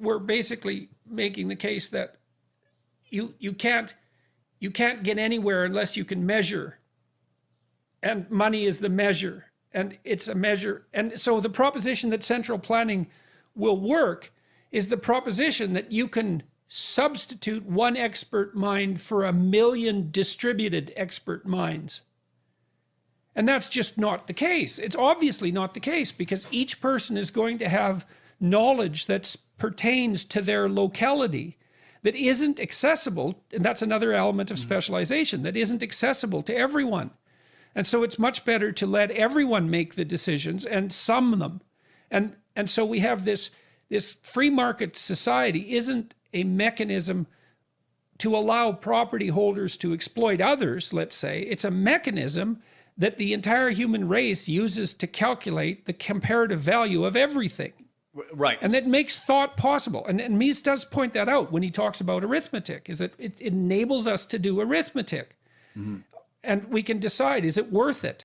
we're basically making the case that you you can't you can't get anywhere unless you can measure. And money is the measure and it's a measure. And so the proposition that central planning will work is the proposition that you can substitute one expert mind for a million distributed expert minds. And that's just not the case. It's obviously not the case because each person is going to have knowledge that pertains to their locality that isn't accessible and that's another element of mm-hmm. specialization that isn't accessible to everyone. And so it's much better to let everyone make the decisions and sum them. And and so we have this this free market society isn't a mechanism to allow property holders to exploit others let's say. It's a mechanism that the entire human race uses to calculate the comparative value of everything Right. and it makes thought possible. And, and Mises does point that out when he talks about arithmetic is that it enables us to do arithmetic. Mm-hmm. And we can decide is it worth it